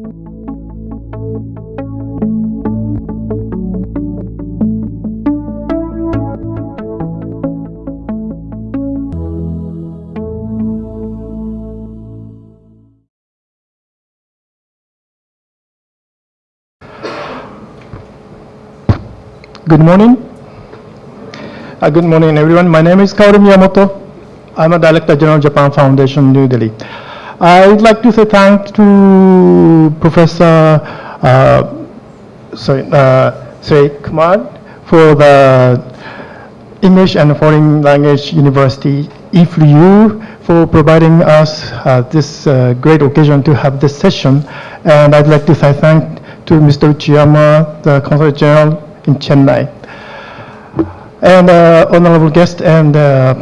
Good morning. Uh, good morning, everyone. My name is Kaoru Miyamoto. I'm a Director General Japan Foundation, New Delhi. I would like to say thanks to Professor uh, sorry, uh, Sri Kumar for the English and Foreign Language University, IFLU, for providing us uh, this uh, great occasion to have this session. And I'd like to say thank to Mr. Uchiyama, the Consul General in Chennai. And uh, honorable guest and uh,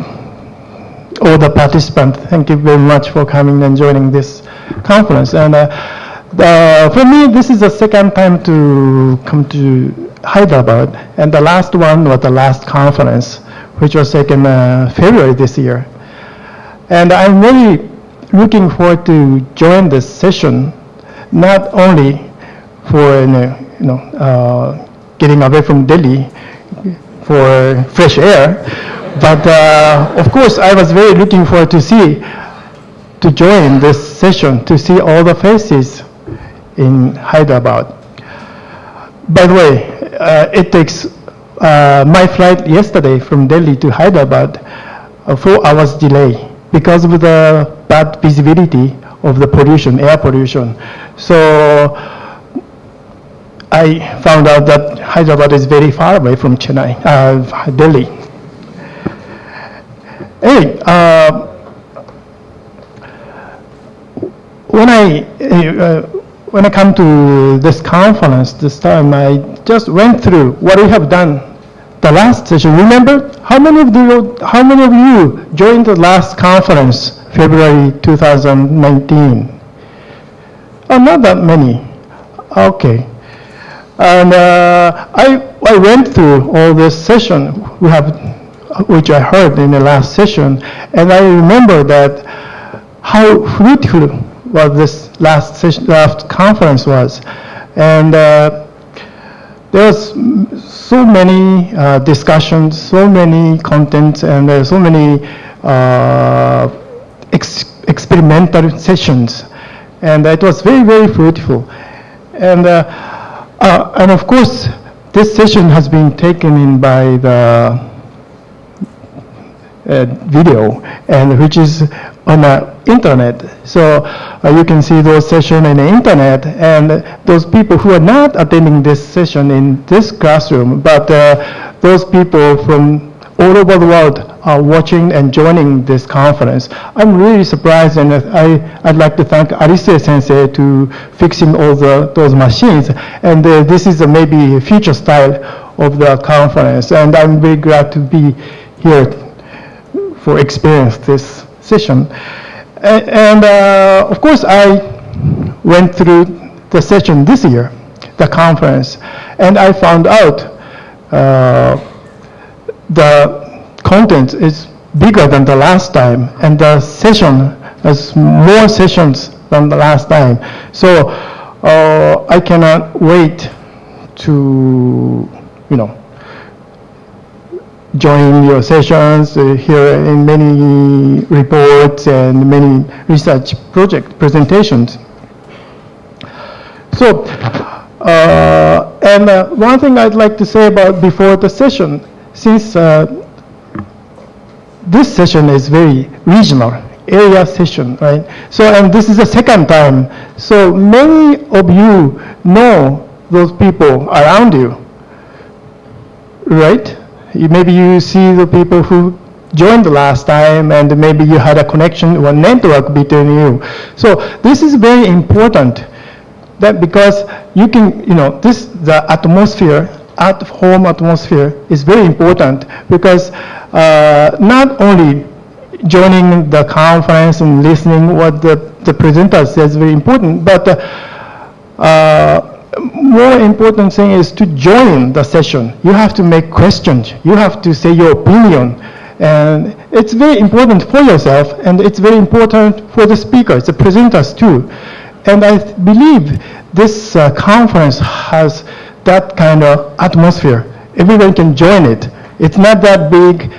all the participants, thank you very much for coming and joining this conference. And uh, for me, this is the second time to come to Hyderabad, and the last one was the last conference, which was taken uh, February this year. And I'm really looking forward to join this session, not only for you know, you know uh, getting away from Delhi for fresh air. But uh, of course, I was very looking forward to see, to join this session, to see all the faces in Hyderabad. By the way, uh, it takes uh, my flight yesterday from Delhi to Hyderabad, a four hours delay because of the bad visibility of the pollution, air pollution. So I found out that Hyderabad is very far away from Chennai, uh, Delhi. Anyway, uh, when I uh, when I come to this conference this time, I just went through what we have done the last session. Remember how many of you how many of you joined the last conference, February 2019? Oh, not that many. Okay. And uh, I, I went through all this session we have, which I heard in the last session, and I remember that how fruitful was this last session, last conference was, and uh, there was so many uh, discussions, so many contents, and uh, so many uh, ex experimental sessions, and it was very very fruitful, and. Uh, uh, and of course, this session has been taken in by the video, and which is on the internet. So uh, you can see those sessions in the internet, and those people who are not attending this session in this classroom, but uh, those people from all over the world are watching and joining this conference. I'm really surprised and I, I'd like to thank Arise sensei to fixing all the, those machines. And uh, this is a maybe a future style of the conference. And I'm very glad to be here for experience this session. And, uh, of course, I went through the session this year, the conference, and I found out uh, the content is bigger than the last time, and the session has more sessions than the last time. So uh, I cannot wait to, you know, join your sessions, uh, hear in many reports and many research project presentations. So, uh, and uh, one thing I'd like to say about before the session since uh, this session is very regional, area session, right? So, and this is the second time. So many of you know those people around you, right? Maybe you see the people who joined the last time and maybe you had a connection or network between you. So this is very important that because you can, you know, this, the atmosphere at-home atmosphere is very important because uh, not only joining the conference and listening what the, the presenter says is very important, but uh, uh, more important thing is to join the session. You have to make questions. You have to say your opinion. And it's very important for yourself, and it's very important for the speakers, the presenters too. And I believe this uh, conference has that kind of atmosphere. Everyone can join it. It's not that big.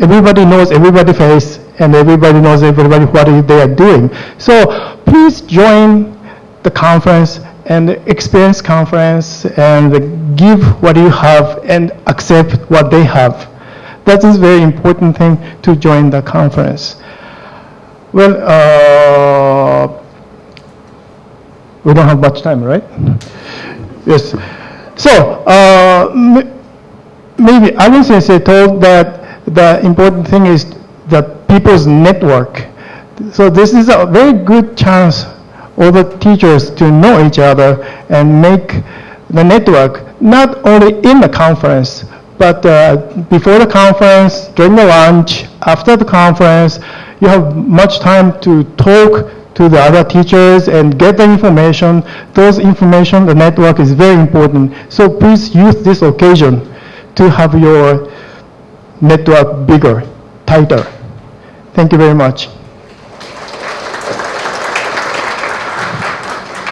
Everybody knows everybody face, and everybody knows everybody what they are doing. So please join the conference and experience conference and give what you have and accept what they have. That is very important thing to join the conference. Well, uh, we don't have much time, right? Yes. So, uh, maybe Alan Sensei told that the important thing is the people's network. So this is a very good chance all the teachers to know each other and make the network not only in the conference, but uh, before the conference, during the lunch, after the conference, you have much time to talk to the other teachers and get the information. Those information, the network is very important. So please use this occasion to have your network bigger, tighter. Thank you very much.